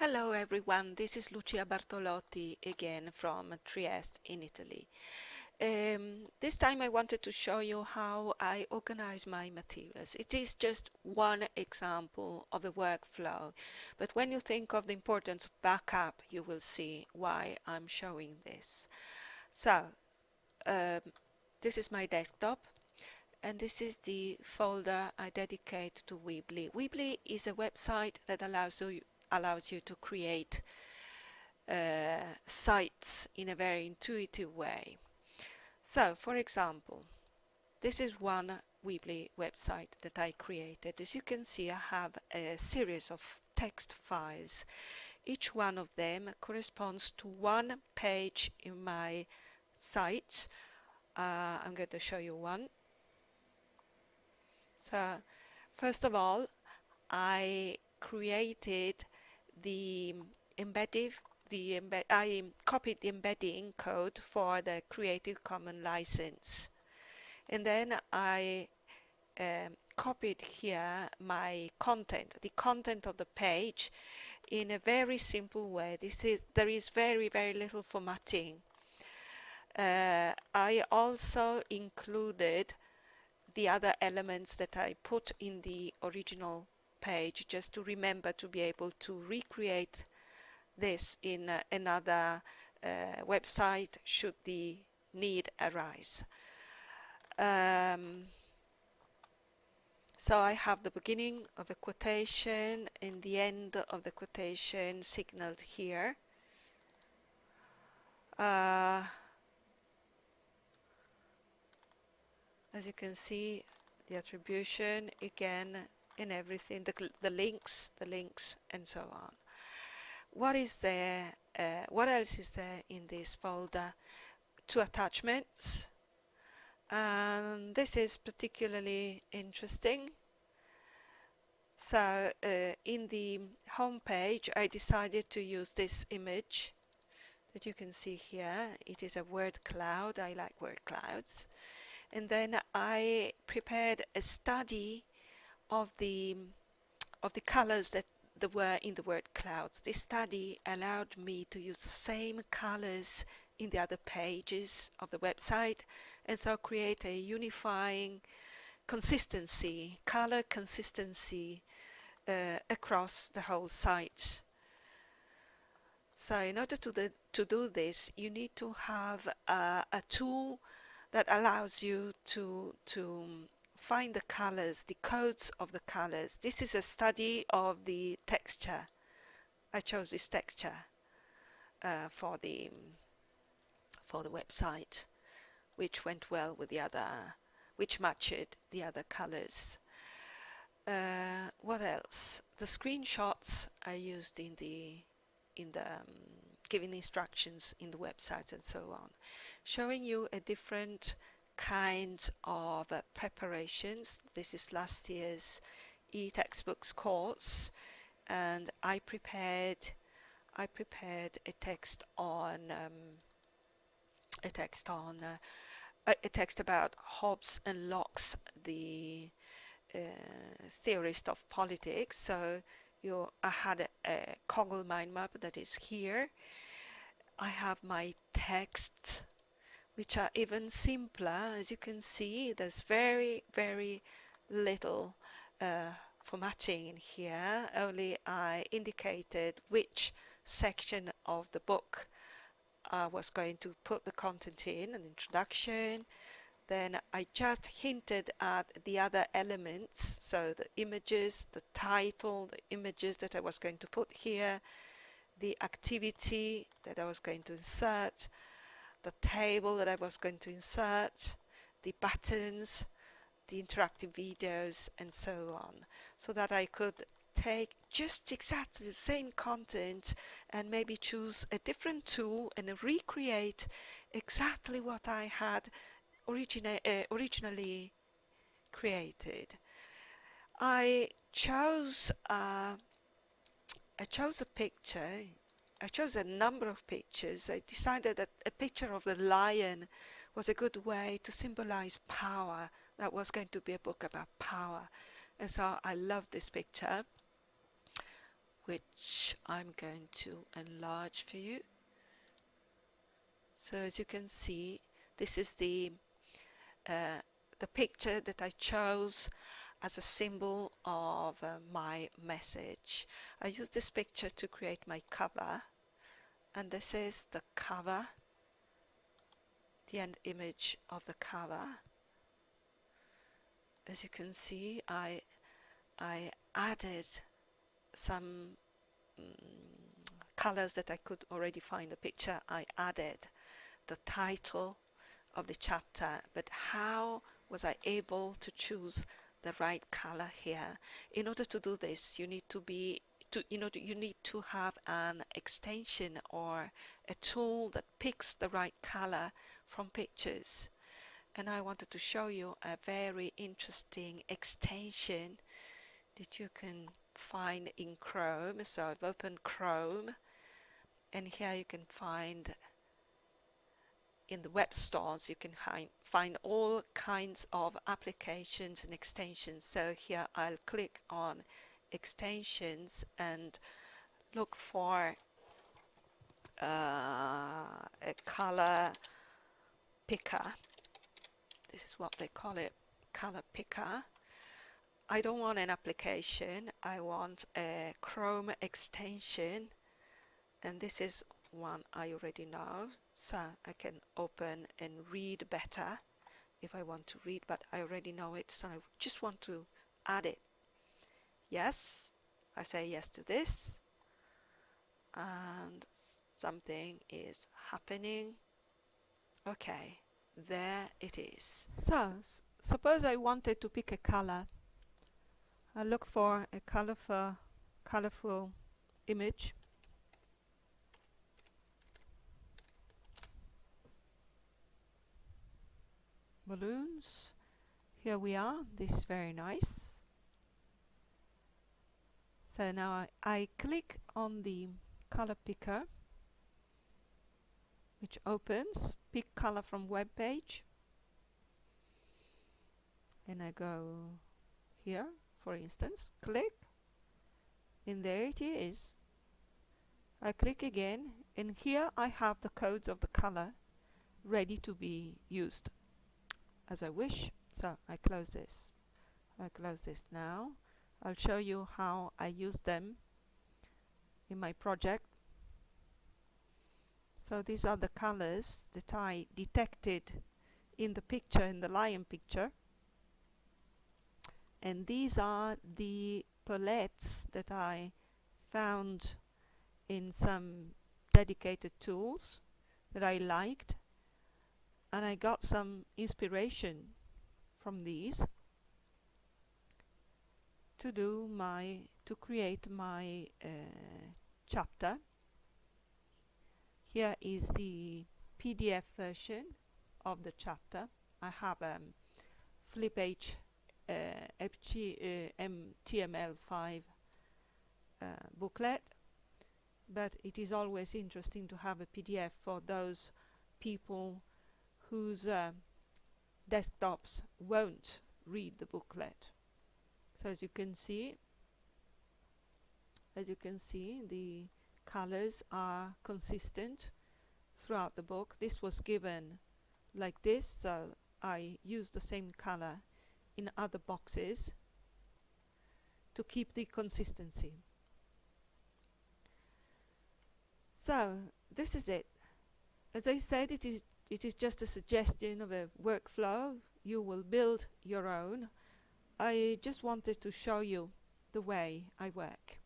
Hello everyone, this is Lucia Bartolotti again from Trieste in Italy. Um, this time I wanted to show you how I organize my materials. It is just one example of a workflow, but when you think of the importance of backup, you will see why I'm showing this. So, um, this is my desktop and this is the folder I dedicate to Weebly. Weebly is a website that allows you allows you to create uh, sites in a very intuitive way. So, for example, this is one Weebly website that I created. As you can see, I have a series of text files. Each one of them corresponds to one page in my site. Uh, I'm going to show you one. So, first of all, I created the embedding the embed I copied the embedding code for the Creative Commons license. And then I um, copied here my content the content of the page in a very simple way. This is there is very very little formatting. Uh, I also included the other elements that I put in the original page just to remember to be able to recreate this in uh, another uh, website should the need arise. Um, so I have the beginning of a quotation and the end of the quotation signaled here. Uh, as you can see, the attribution again in everything, the, the links, the links, and so on. What is there, uh, what else is there in this folder? Two attachments. Um, this is particularly interesting. So uh, in the home page I decided to use this image that you can see here. It is a word cloud. I like word clouds. And then I prepared a study of the of the colors that there were in the word clouds. This study allowed me to use the same colors in the other pages of the website and so create a unifying consistency, color consistency uh, across the whole site. So in order to, the, to do this, you need to have uh, a tool that allows you to, to find the colors, the codes of the colors. This is a study of the texture. I chose this texture uh, for the for the website, which went well with the other, which matched the other colors. Uh, what else? The screenshots I used in the in the um, giving instructions in the website and so on, showing you a different kind of uh, preparations. This is last year's e-textbooks course and I prepared I prepared a text on um, a text on uh, a, text about Hobbes and Locke's the uh, theorist of politics so you I had a, a Coggle mind map that is here I have my text which are even simpler. As you can see, there's very, very little uh, formatting in here. Only I indicated which section of the book I was going to put the content in, an introduction. Then I just hinted at the other elements, so the images, the title, the images that I was going to put here, the activity that I was going to insert, the table that I was going to insert, the buttons, the interactive videos and so on so that I could take just exactly the same content and maybe choose a different tool and recreate exactly what I had origina uh, originally created. I chose uh, I chose a picture I chose a number of pictures. I decided that a picture of the lion was a good way to symbolize power. That was going to be a book about power. And so I loved this picture, which I'm going to enlarge for you. So as you can see, this is the uh, the picture that I chose as a symbol of uh, my message. I used this picture to create my cover and this is the cover, the end image of the cover. As you can see I, I added some mm, colors that I could already find the picture. I added the title of the chapter but how was I able to choose the right color here. In order to do this you need to be to you know you need to have an extension or a tool that picks the right color from pictures. And I wanted to show you a very interesting extension that you can find in Chrome. So I've opened Chrome and here you can find in the web stores you can find all kinds of applications and extensions. So here I'll click on extensions and look for uh, a color picker. This is what they call it color picker. I don't want an application. I want a Chrome extension. And this is one I already know so I can open and read better if I want to read but I already know it so I just want to add it. Yes I say yes to this and something is happening. Okay there it is. So suppose I wanted to pick a color. I look for a colorful colorful image balloons. Here we are this is very nice. So now I, I click on the color picker which opens pick color from web page. And I go here for instance click. And there it is. I click again and here I have the codes of the color ready to be used as I wish. So I close this. I close this now. I'll show you how I use them in my project. So these are the colors that I detected in the picture, in the lion picture. And these are the palettes that I found in some dedicated tools that I liked and I got some inspiration from these to do my to create my uh, chapter. Here is the PDF version of the chapter. I have a um, FlipH uh, FG, uh, HTML5 uh, booklet. But it is always interesting to have a PDF for those people whose uh, desktops won't read the booklet. So as you can see, as you can see, the colors are consistent throughout the book. This was given like this, so I used the same color in other boxes to keep the consistency. So this is it. As I said, it is it is just a suggestion of a workflow. You will build your own. I just wanted to show you the way I work.